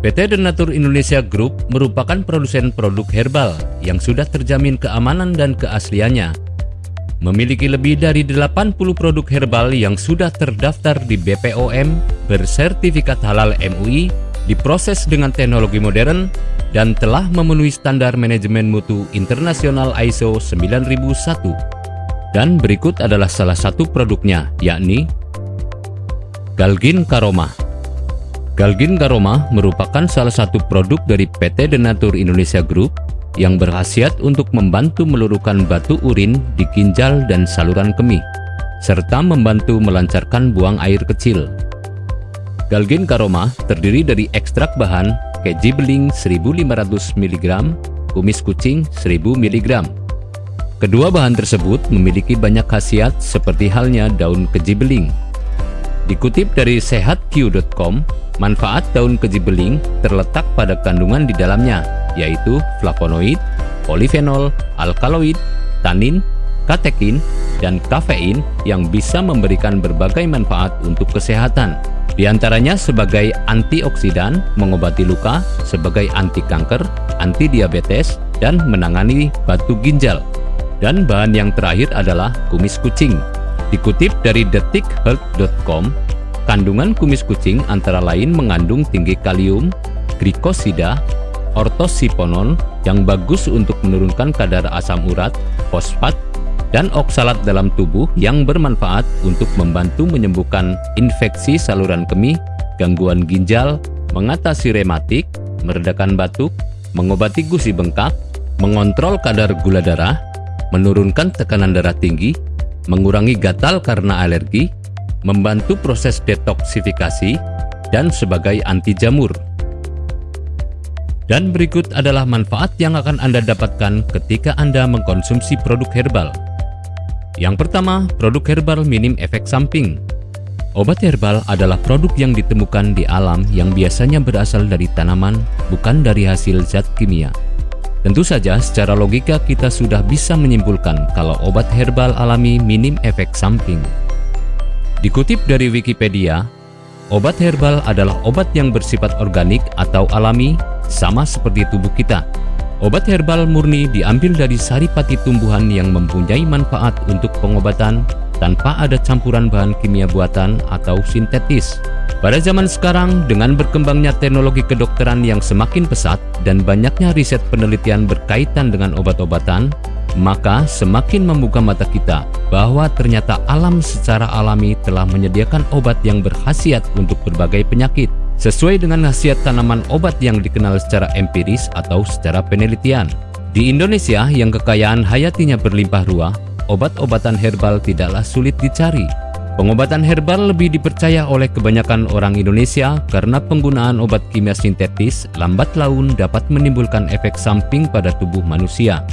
PT Denatur Indonesia Group merupakan produsen produk herbal yang sudah terjamin keamanan dan keasliannya. Memiliki lebih dari 80 produk herbal yang sudah terdaftar di BPOM, bersertifikat halal MUI, diproses dengan teknologi modern, dan telah memenuhi standar manajemen mutu internasional ISO 9001. Dan berikut adalah salah satu produknya, yakni Galgin Karoma. Galgin Karoma merupakan salah satu produk dari PT Denatur Indonesia Group yang berkhasiat untuk membantu meluruhkan batu urin di ginjal dan saluran kemih, serta membantu melancarkan buang air kecil. Galgin Karoma terdiri dari ekstrak bahan keji beling 1500 mg, kumis kucing 1000 mg. Kedua bahan tersebut memiliki banyak khasiat seperti halnya daun keji beling. Dikutip dari sehatq.com, Manfaat daun keji beling terletak pada kandungan di dalamnya, yaitu flavonoid, polifenol, alkaloid, tanin, katekin, dan kafein yang bisa memberikan berbagai manfaat untuk kesehatan. Di antaranya sebagai antioksidan, mengobati luka, sebagai anti kanker, anti diabetes, dan menangani batu ginjal. Dan bahan yang terakhir adalah kumis kucing. Dikutip dari detikhealth.com, Kandungan kumis kucing antara lain mengandung tinggi kalium, glikosida, ortosiponon yang bagus untuk menurunkan kadar asam urat, fosfat, dan oksalat dalam tubuh yang bermanfaat untuk membantu menyembuhkan infeksi saluran kemih, gangguan ginjal, mengatasi rematik, meredakan batuk, mengobati gusi bengkak, mengontrol kadar gula darah, menurunkan tekanan darah tinggi, mengurangi gatal karena alergi, membantu proses detoksifikasi, dan sebagai anti jamur. Dan berikut adalah manfaat yang akan Anda dapatkan ketika Anda mengkonsumsi produk herbal. Yang pertama, produk herbal minim efek samping. Obat herbal adalah produk yang ditemukan di alam yang biasanya berasal dari tanaman, bukan dari hasil zat kimia. Tentu saja secara logika kita sudah bisa menyimpulkan kalau obat herbal alami minim efek samping. Dikutip dari Wikipedia, obat herbal adalah obat yang bersifat organik atau alami, sama seperti tubuh kita. Obat herbal murni diambil dari saripati tumbuhan yang mempunyai manfaat untuk pengobatan tanpa ada campuran bahan kimia buatan atau sintetis. Pada zaman sekarang, dengan berkembangnya teknologi kedokteran yang semakin pesat dan banyaknya riset penelitian berkaitan dengan obat-obatan, maka semakin membuka mata kita bahwa ternyata alam secara alami telah menyediakan obat yang berkhasiat untuk berbagai penyakit sesuai dengan khasiat tanaman obat yang dikenal secara empiris atau secara penelitian. Di Indonesia yang kekayaan hayatinya berlimpah ruah, obat-obatan herbal tidaklah sulit dicari. Pengobatan herbal lebih dipercaya oleh kebanyakan orang Indonesia karena penggunaan obat kimia sintetis lambat laun dapat menimbulkan efek samping pada tubuh manusia.